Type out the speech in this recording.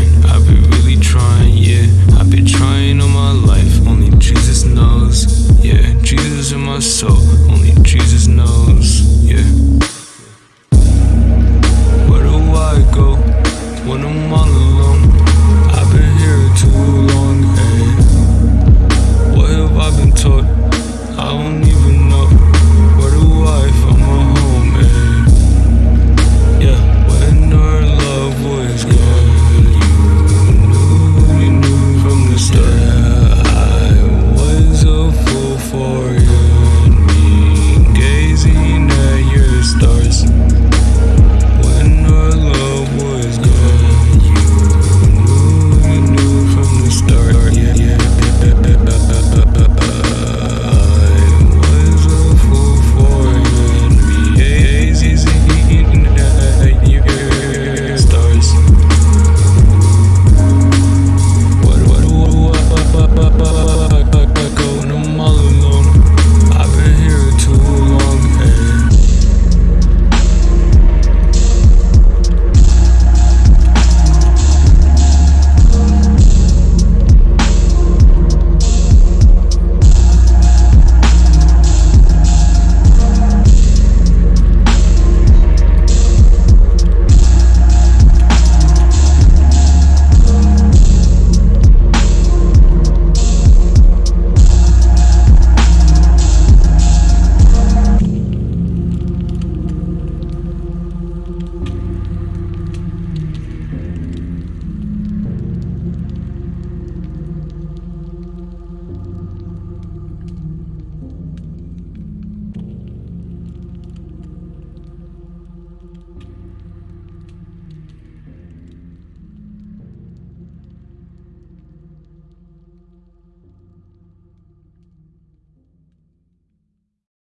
trying, I've been really trying, yeah. I've been trying all my life, only Jesus knows, yeah. Jesus in my soul, only Jesus knows, yeah.